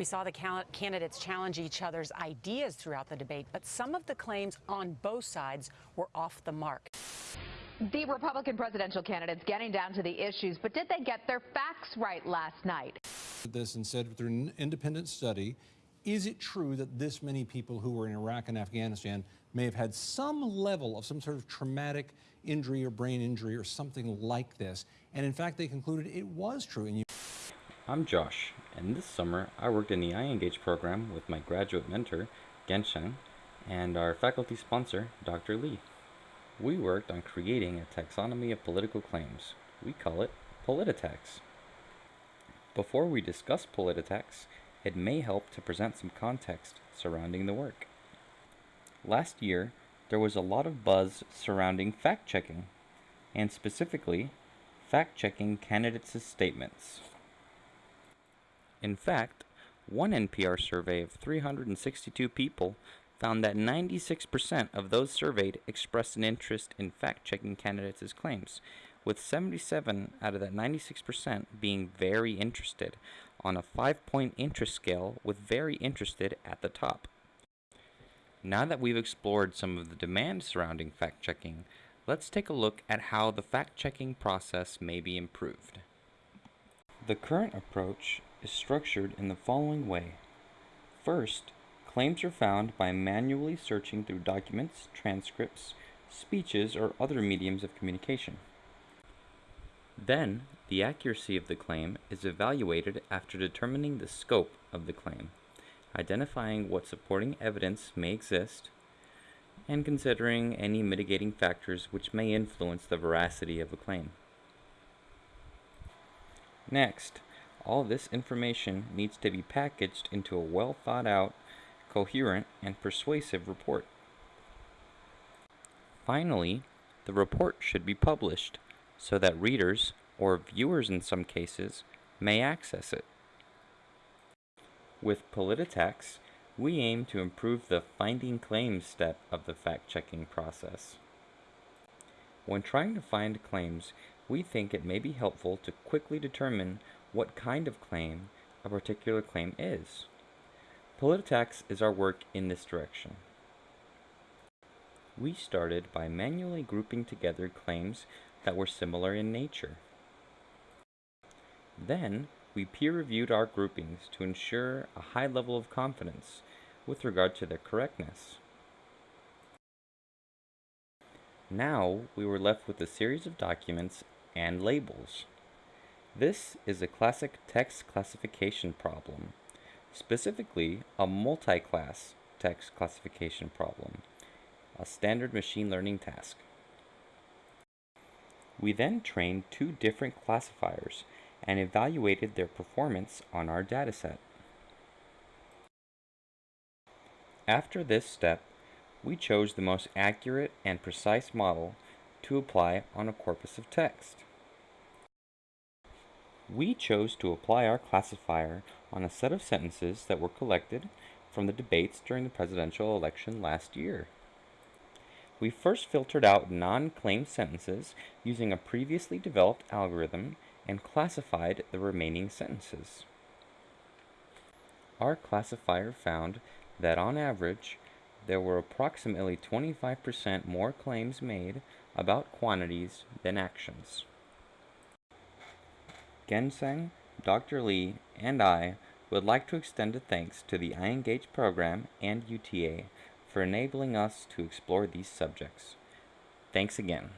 We saw the candidates challenge each other's ideas throughout the debate, but some of the claims on both sides were off the mark. The Republican presidential candidates getting down to the issues, but did they get their facts right last night? This and said through an independent study, is it true that this many people who were in Iraq and Afghanistan may have had some level of some sort of traumatic injury or brain injury or something like this? And in fact, they concluded it was true. And you I'm Josh, and this summer I worked in the iEngage program with my graduate mentor, Gensheng, and our faculty sponsor, Dr. Li. We worked on creating a taxonomy of political claims. We call it Polititex. Before we discuss Polititex, it may help to present some context surrounding the work. Last year, there was a lot of buzz surrounding fact-checking, and specifically, fact-checking candidates' statements. In fact, one NPR survey of 362 people found that 96% of those surveyed expressed an interest in fact-checking candidates' claims, with 77 out of that 96% being very interested on a five-point interest scale with very interested at the top. Now that we've explored some of the demands surrounding fact-checking, let's take a look at how the fact-checking process may be improved. The current approach is structured in the following way. First, Claims are found by manually searching through documents, transcripts, speeches, or other mediums of communication. Then, the accuracy of the claim is evaluated after determining the scope of the claim, identifying what supporting evidence may exist, and considering any mitigating factors which may influence the veracity of a claim. Next, all this information needs to be packaged into a well thought out coherent, and persuasive report. Finally, the report should be published so that readers, or viewers in some cases, may access it. With Polititex, we aim to improve the finding claims step of the fact-checking process. When trying to find claims, we think it may be helpful to quickly determine what kind of claim a particular claim is. Polititex is our work in this direction. We started by manually grouping together claims that were similar in nature. Then, we peer-reviewed our groupings to ensure a high level of confidence with regard to their correctness. Now, we were left with a series of documents and labels. This is a classic text classification problem specifically a multi-class text classification problem, a standard machine learning task. We then trained two different classifiers and evaluated their performance on our dataset. After this step, we chose the most accurate and precise model to apply on a corpus of text. We chose to apply our classifier on a set of sentences that were collected from the debates during the presidential election last year. We first filtered out non-claim sentences using a previously developed algorithm and classified the remaining sentences. Our classifier found that on average, there were approximately 25% more claims made about quantities than actions. Gensheng, Dr. Li, and I would like to extend a thanks to the iEngage program and UTA for enabling us to explore these subjects. Thanks again.